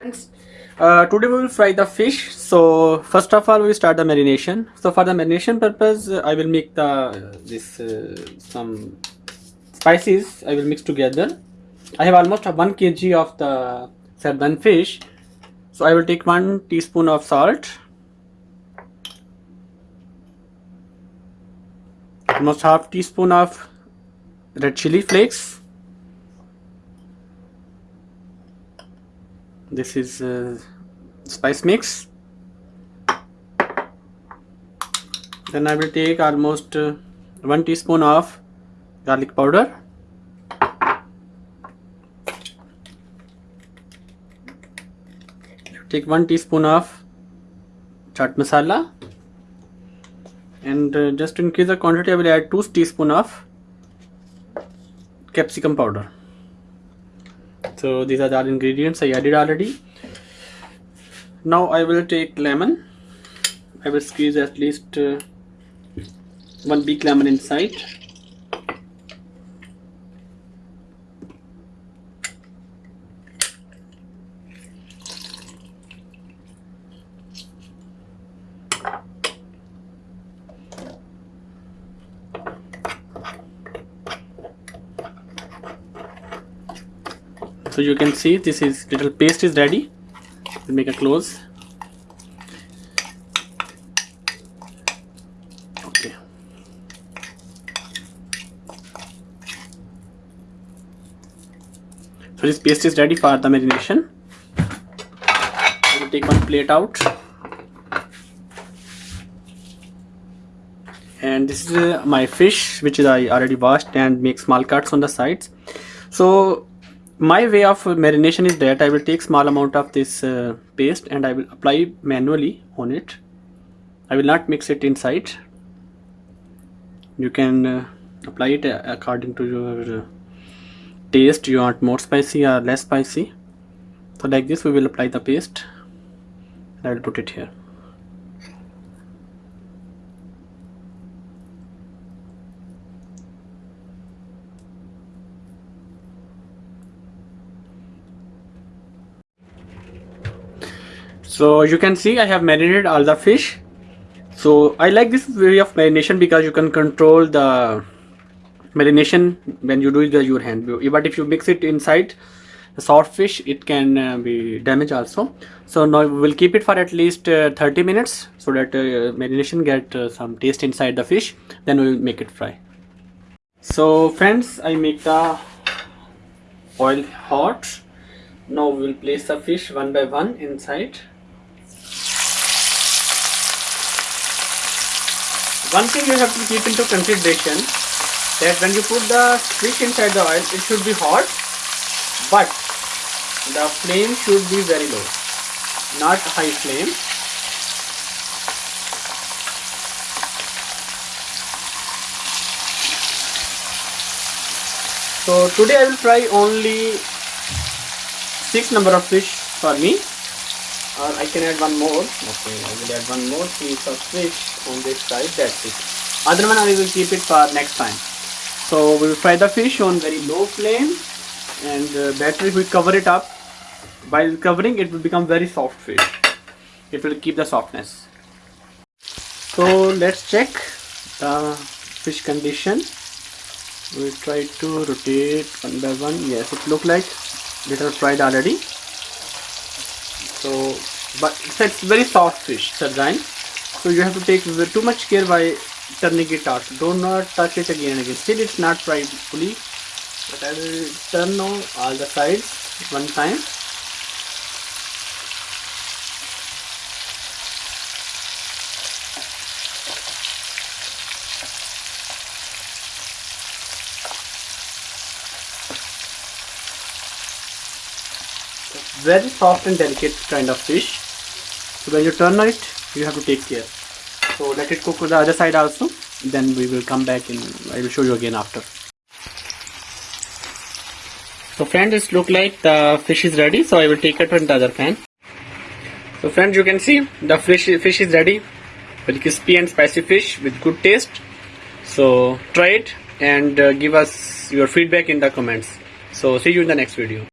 Friends, uh, today we will fry the fish. So first of all, we start the marination. So for the marination purpose, I will make the uh, this some spices. I will mix together. I have almost one kg of the sardine fish. So I will take one teaspoon of salt. Almost half teaspoon of red chili flakes this is uh, spice mix. Then I will take almost uh, 1 teaspoon of garlic powder. Take 1 teaspoon of chaat masala. And uh, just increase the quantity I will add 2 teaspoon of capsicum powder so these are the ingredients I added already. Now I will take lemon. I will squeeze at least uh, one big lemon inside so you can see this is little paste is ready. Make a close. Okay. So this paste is ready for the marination. Will take one plate out. And this is uh, my fish which is I already washed and make small cuts on the sides. So my way of marination is that I will take small amount of this uh, paste and I will apply manually on it. I will not mix it inside. You can uh, apply it uh, according to your uh, taste. You want more spicy or less spicy? So like this we will apply the paste and I will put it here so you can see I have marinated all the fish. So I like this way of marination because you can control the marination when you do it with your hand. But if you mix it inside the soft fish it can uh, be damaged also. So now we'll keep it for at least uh, 30 minutes so that uh, marination get uh, some taste inside the fish. Then we'll make it fry. So friends I make the oil hot. Now we will place the fish one by one inside one thing you have to keep into consideration that when you put the fish inside the oil it should be hot but the flame should be very low not high flame. So today I will fry only six number of fish for me or I can add one more. Okay I will add one more piece of fish on this side that's it. Other one I will keep it for next time. So we will fry the fish on very low flame and uh, better if we cover it up. While covering it will become very soft fish. It will keep the softness. So let's check the fish condition. We try to rotate one by one. Yes it look like little fried already so but it's very soft fish sardine so you have to take too much care by turning it out. Do not touch it again and again. Still it's not fried fully but I will turn on all the sides one time very soft and delicate kind of fish. So when you turn it you have to take care. So let it cook to the other side also. Then we will come back and I will show you again after. So friends it look like the fish is ready. So I will take it to the other pan. So friends you can see the fish fish is ready very crispy and spicy fish with good taste. So try it and uh, give us your feedback in the comments. So see you in the next video